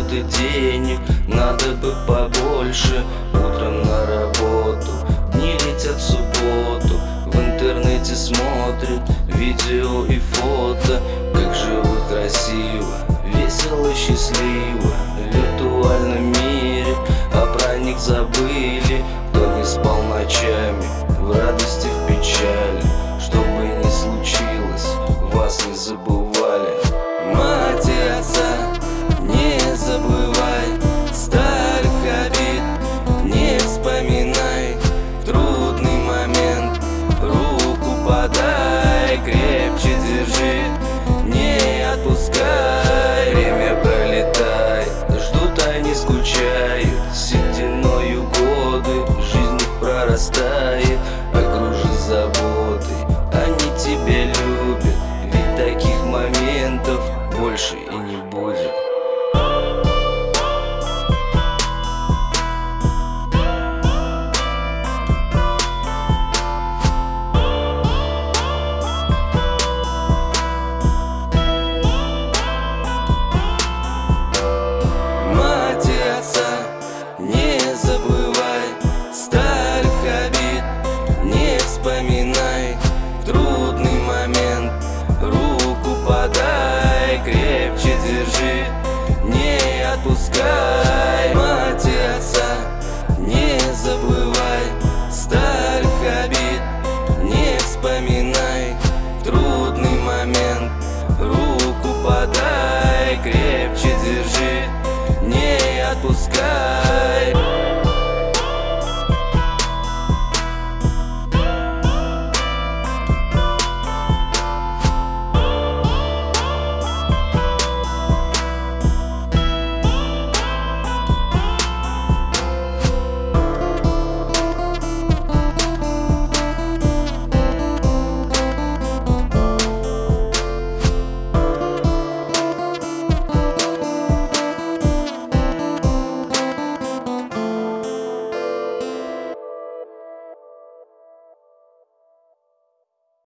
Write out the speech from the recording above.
И денег. Надо бы побольше. Утром на работу. Дни летят в субботу. В интернете смотрит Видео и фото. Как живут красиво Весело, счастливо. В виртуальном мире А про них забыли. Кто не спал ночами В радости, в печали. Что бы ни случилось Вас не забыл вспоминай. В трудный момент руку подай Крепче держи, не отпускай Мать и отца не забывай. Старых обид не вспоминай. Трудный момент руку подай Крепче держи, не отпускай